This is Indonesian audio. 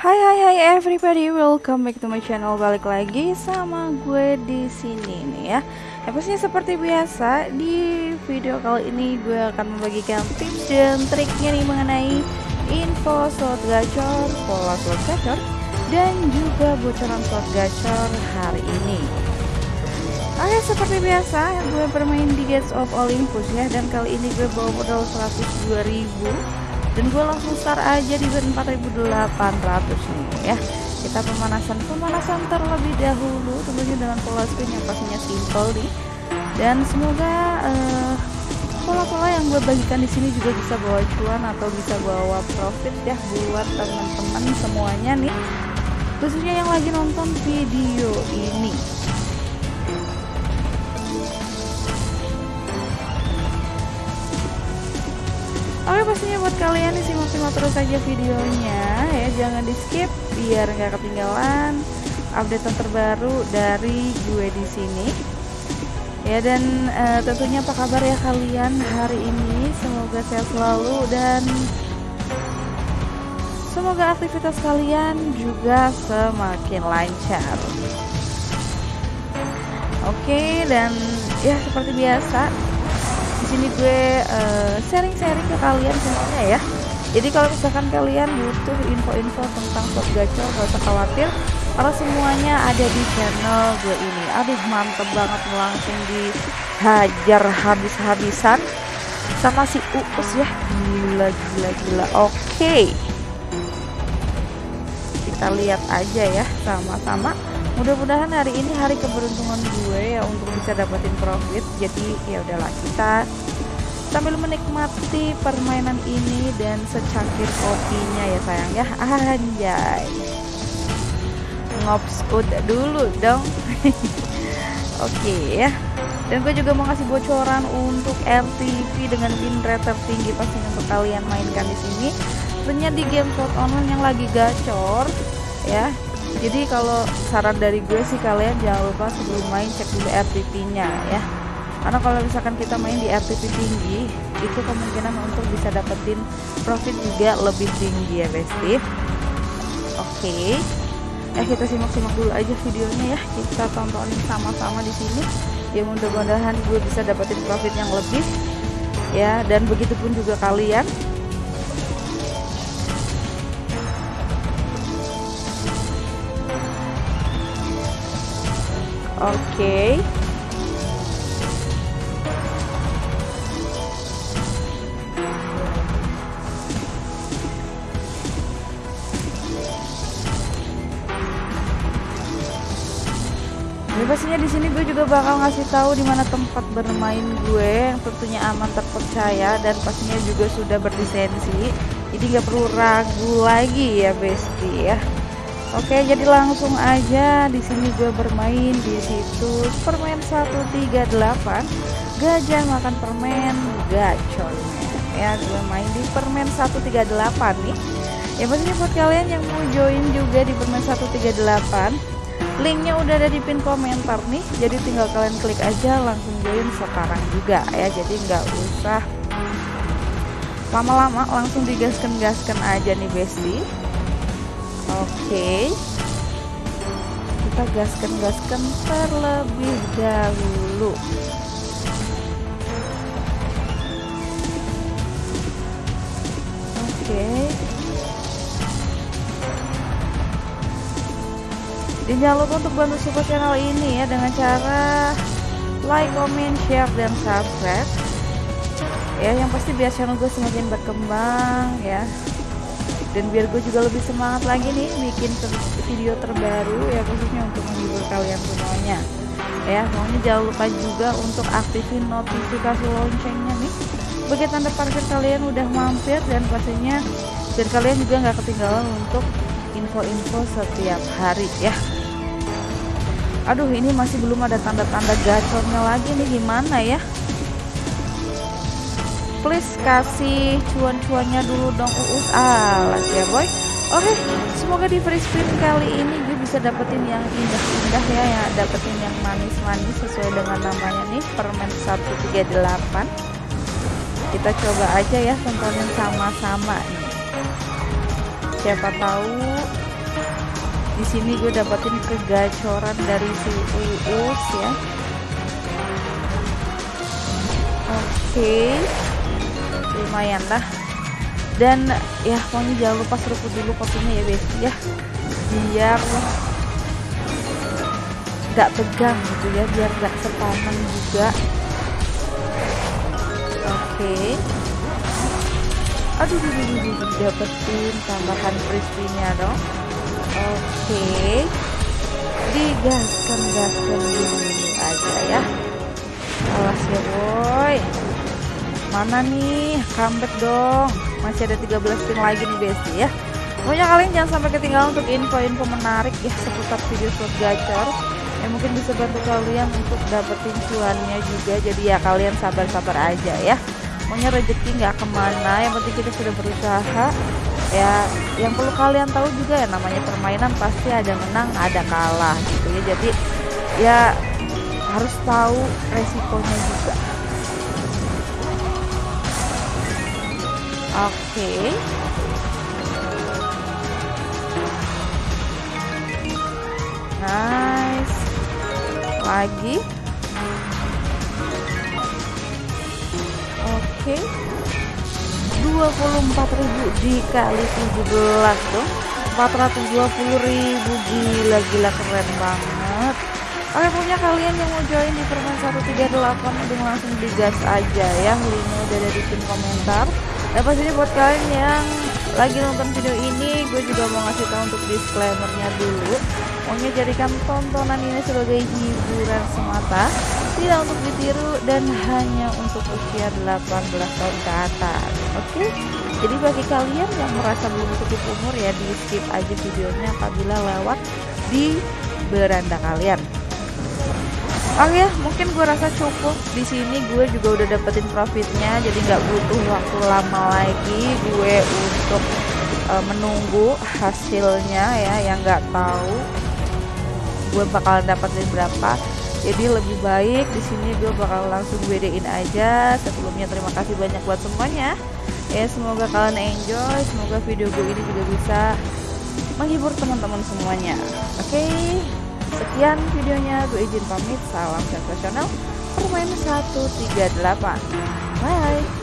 Hai hai hai everybody, welcome back to my channel. Balik lagi sama gue di sini nih ya. Ya pastinya seperti biasa di video kali ini gue akan membagikan tips dan triknya nih mengenai info slot gacor, pola slot gacor, dan juga bocoran slot gacor hari ini. Oke seperti biasa gue bermain di Gates of Olympus ya dan kali ini gue bawa modal 102.000 dan gue langsung start aja di bed 4800 nih ya. Kita pemanasan pemanasan terlebih dahulu. Tentunya dengan pola spin yang pastinya simple nih. Dan semoga uh, pola-pola yang gue bagikan di sini juga bisa bawa cuan atau bisa bawa profit ya buat teman-teman semuanya nih. Khususnya yang lagi nonton video ini Oke pastinya buat kalian nih simak-simak terus aja videonya ya. Jangan di skip biar nggak ketinggalan update terbaru dari gue di sini. Ya dan uh, tentunya apa kabar ya kalian hari ini? Semoga sehat selalu dan semoga aktivitas kalian juga semakin lancar. Oke dan ya seperti biasa sini gue eh, sharing-sharing uh, ke kalian semuanya ya. Jadi kalau misalkan kalian butuh info-info tentang slot gacor gak usah khawatir karena semuanya ada di channel gue ini. Aduh mantep banget langsung dihajar habis-habisan sama si Uus ya. Gila gila gila. Oke. Okay. Kita lihat aja ya sama-sama mudah-mudahan hari ini hari keberuntungan gue ya untuk bisa dapetin profit. Jadi ya udahlah kita sambil menikmati permainan ini dan secangkir kopinya ya sayang ya. Anjay. Ngops udah dulu dong. Oke okay, ya. Dan gue juga mau kasih bocoran untuk RTP dengan win rate tertinggi pasti untuk kalian mainkan di sini. Tentunya di game slot online yang lagi gacor ya jadi kalau saran dari gue sih kalian jangan lupa sebelum main cek dulu RTP nya ya. Karena kalau misalkan kita main di RTP tinggi itu kemungkinan untuk bisa dapetin profit juga lebih tinggi ya besti oke. Okay. eh kita simak-simak dulu aja videonya ya. Kita tontonin sama-sama di sini. Ya mudah-mudahan gue bisa dapetin profit yang lebih ya. Dan begitupun juga kalian Oke. Okay. Pastinya di sini gue juga bakal ngasih tahu di mana tempat bermain gue yang tentunya aman terpercaya dan pastinya juga sudah berlisensi. Jadi nggak perlu ragu lagi ya Besti ya. Oke, jadi langsung aja di sini gue bermain di situs permen 138 gajah makan permen gacor. Ya gue main di permen 138 nih. Ya pastinya buat kalian yang mau join juga di permen 138 linknya udah ada di pin komentar nih. Jadi tinggal kalian klik aja langsung join sekarang juga. Ya jadi nggak usah lama-lama langsung digaskan-gaskan aja nih bestie Oke. Kita gaskan-gaskan terlebih dahulu. Oke. Jangan lupa untuk bantu support channel ini ya dengan cara like, comment, share, dan subscribe. Ya, yang pasti biar channel gue semakin berkembang ya dan biar gue juga lebih semangat lagi nih bikin video terbaru ya khususnya untuk menghibur kalian semuanya. Ya maunya jangan lupa juga untuk aktifin notifikasi loncengnya nih. Bagi tanda parkir kalian udah mampir dan pastinya biar kalian juga nggak ketinggalan untuk info-info setiap hari ya. Aduh ini masih belum ada tanda-tanda gacornya lagi nih gimana ya please kasih cuan-cuannya dulu dong uus alas ya boy. Oke semoga di free spin kali ini gue bisa dapetin yang indah-indah ya ya. Dapetin yang manis-manis sesuai dengan namanya nih permen 138 kita coba aja ya tontonin sama-sama. Nih siapa tahu di sini gue dapetin kegacoran dari si Uus ya. Oke lumayan lah. Dan ya pokoknya jangan lupa seruput dulu kopinya ya besti ya. Biar nggak tegang gitu ya biar nggak sepaman juga. Oke. Aduh aduh, aduh, aduh, dapetin tambahan crispy-nya dong. Oke. Digaskan gaskan dulu aja ya. Alas ya boy mana nih? Comeback dong. Masih ada 13 spin lagi nih besti ya. Pokoknya kalian jangan sampai ketinggalan untuk info-info menarik ya seputar video slot gacor. Yang mungkin bisa bantu kalian untuk dapetin cuannya juga. Jadi ya kalian sabar-sabar aja ya. Pokoknya rezeki nggak ke mana. Yang penting kita sudah berusaha. Ya yang perlu kalian tahu juga ya namanya permainan pasti ada menang ada kalah gitu ya. Jadi ya harus tahu resikonya juga oke. Nice. Lagi. Oke. Okay. 24.000 dikali 17 dong 420.000 gila-gila keren banget. Oke punya kalian yang mau join di permen 138 udah langsung digas aja ya. Linknya udah ada di pin komentar dan pastinya buat kalian yang lagi nonton video ini gue juga mau ngasih tahu untuk disclaimernya dulu. Pokoknya jadikan tontonan ini sebagai hiburan semata Tidak untuk ditiru dan hanya untuk usia 18 tahun ke atas Oke? Jadi bagi kalian yang merasa belum cukup umur ya di skip aja videonya apabila lewat di beranda kalian Oke ya, mungkin gue rasa cukup. Di sini gue juga udah dapetin profitnya, jadi nggak butuh waktu lama lagi gue untuk uh, menunggu hasilnya ya yang nggak tahu gue bakalan dapetin berapa. Jadi lebih baik di sini gue bakal langsung bedain aja. Sebelumnya terima kasih banyak buat semuanya. Ya semoga kalian enjoy semoga video gue ini juga bisa menghibur teman-teman semuanya. Oke? okay? Sekian videonya gue izin pamit salam sensasional permain 138 bye